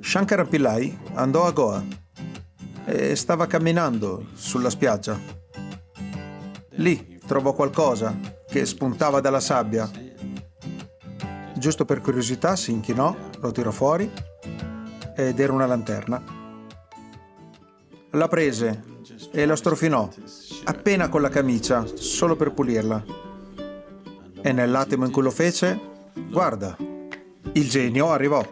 Shankara Pillai andò a Goa e stava camminando sulla spiaggia. Lì trovò qualcosa che spuntava dalla sabbia. Giusto per curiosità si inchinò, lo tirò fuori ed era una lanterna. La prese e la strofinò, appena con la camicia, solo per pulirla. E nell'attimo in cui lo fece, guarda, il genio arrivò.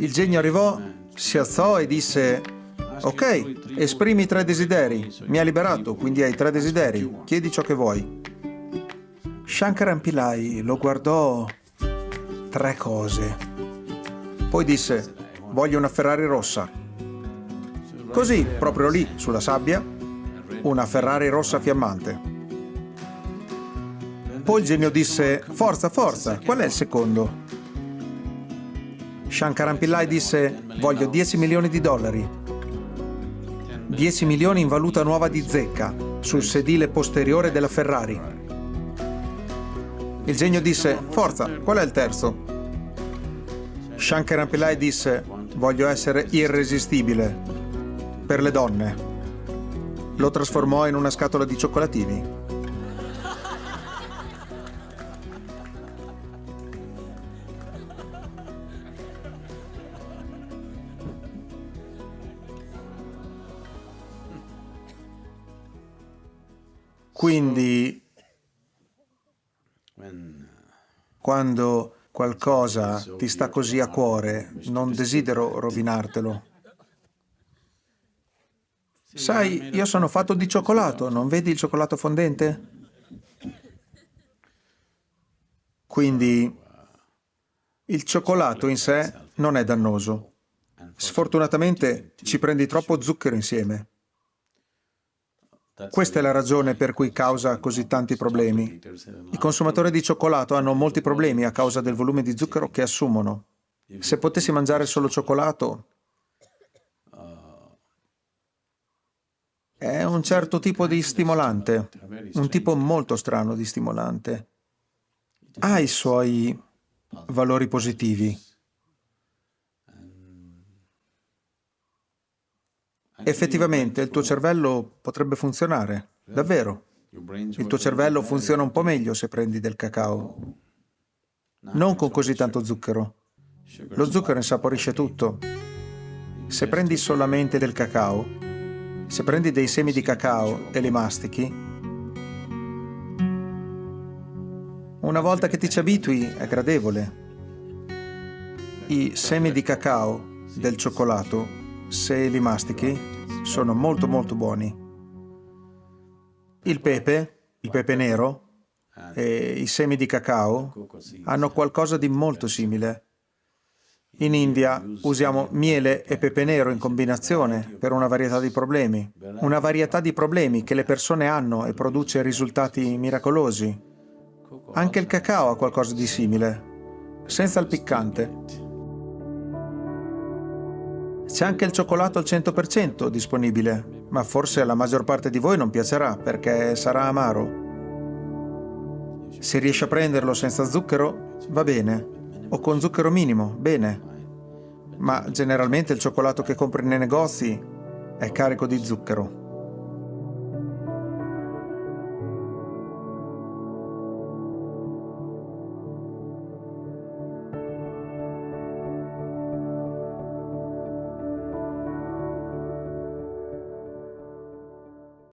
Il genio arrivò, si alzò e disse Ok, esprimi tre desideri. Mi ha liberato, quindi hai tre desideri. Chiedi ciò che vuoi. Shankaran Pillai lo guardò tre cose. Poi disse Voglio una Ferrari rossa. Così, proprio lì, sulla sabbia, una Ferrari rossa fiammante. Poi il genio disse Forza, forza, qual è il secondo? Shankaran Pillai disse voglio 10 milioni di dollari. 10 milioni in valuta nuova di zecca sul sedile posteriore della Ferrari. Il genio disse forza, qual è il terzo? Shankaran Pillai disse voglio essere irresistibile per le donne. Lo trasformò in una scatola di cioccolatini. Quindi, quando qualcosa ti sta così a cuore, non desidero rovinartelo. Sai, io sono fatto di cioccolato, non vedi il cioccolato fondente? Quindi il cioccolato in sé non è dannoso. Sfortunatamente ci prendi troppo zucchero insieme. Questa è la ragione per cui causa così tanti problemi. I consumatori di cioccolato hanno molti problemi a causa del volume di zucchero che assumono. Se potessi mangiare solo cioccolato, è un certo tipo di stimolante, un tipo molto strano di stimolante. Ha i suoi valori positivi. Effettivamente il tuo cervello potrebbe funzionare, davvero. Il tuo cervello funziona un po' meglio se prendi del cacao. Non con così tanto zucchero. Lo zucchero insaporisce tutto. Se prendi solamente del cacao, se prendi dei semi di cacao e li mastichi, una volta che ti ci abitui è gradevole. I semi di cacao del cioccolato se li mastichi, sono molto molto buoni. Il pepe, il pepe nero e i semi di cacao hanno qualcosa di molto simile. In India usiamo miele e pepe nero in combinazione per una varietà di problemi. Una varietà di problemi che le persone hanno e produce risultati miracolosi. Anche il cacao ha qualcosa di simile, senza il piccante. C'è anche il cioccolato al 100% disponibile, ma forse alla maggior parte di voi non piacerà perché sarà amaro. Se riesci a prenderlo senza zucchero, va bene, o con zucchero minimo, bene. Ma generalmente il cioccolato che compri nei negozi è carico di zucchero.